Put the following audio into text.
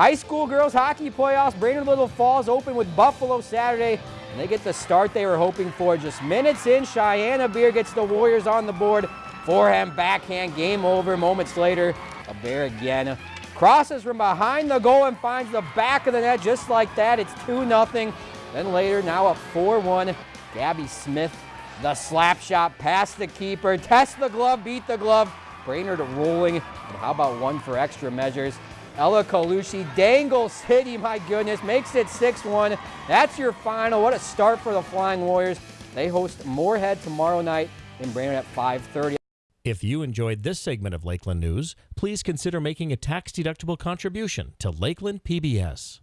High school girls hockey playoffs. Brainerd Little Falls open with Buffalo Saturday. And they get the start they were hoping for. Just minutes in, Cheyenne Beer gets the Warriors on the board. Forehand, backhand, game over. Moments later, a bear again. Crosses from behind the goal and finds the back of the net just like that. It's 2 0. Then later, now up 4 1. Gabby Smith, the slap shot past the keeper. Test the glove, beat the glove. Brainerd rolling. And how about one for extra measures? Ella Kalushi dangles City, my goodness, makes it 6-1. That's your final. What a start for the Flying Warriors. They host Moorhead tomorrow night in Brainerd at 5.30. If you enjoyed this segment of Lakeland News, please consider making a tax-deductible contribution to Lakeland PBS.